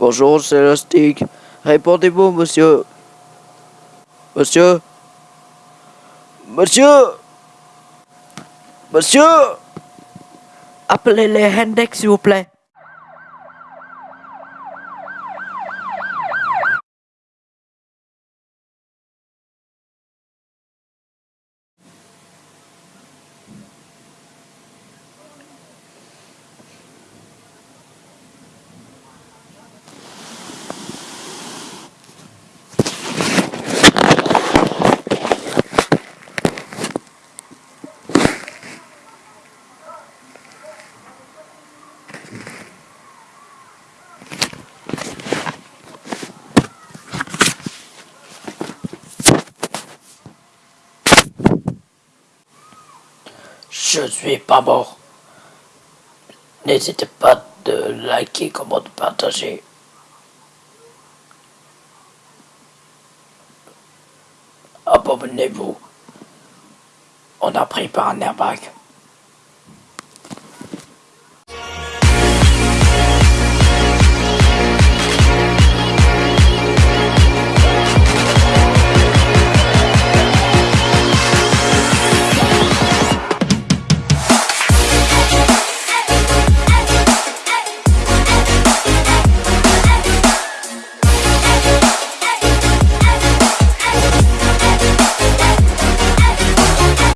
Bonjour, c'est Lastic. Répondez-vous, monsieur. Monsieur Monsieur Monsieur Appelez les Hendex, s'il vous plaît. Je suis pas mort. N'hésitez pas de liker, comment de partager. Abonnez-vous. On a pris par un airbag.